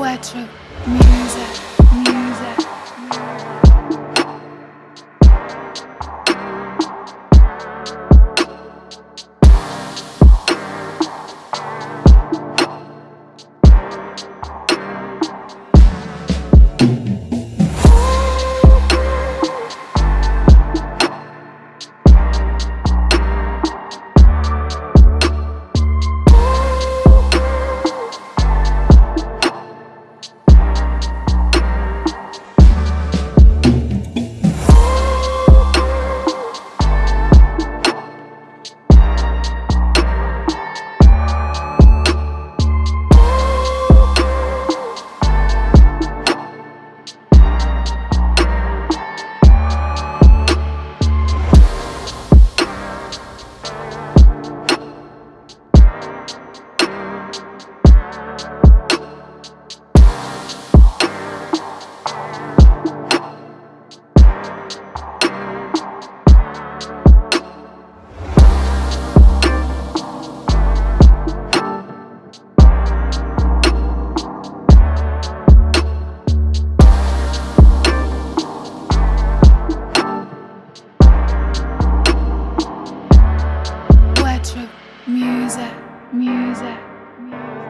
Poetry, music, music. music, music. music.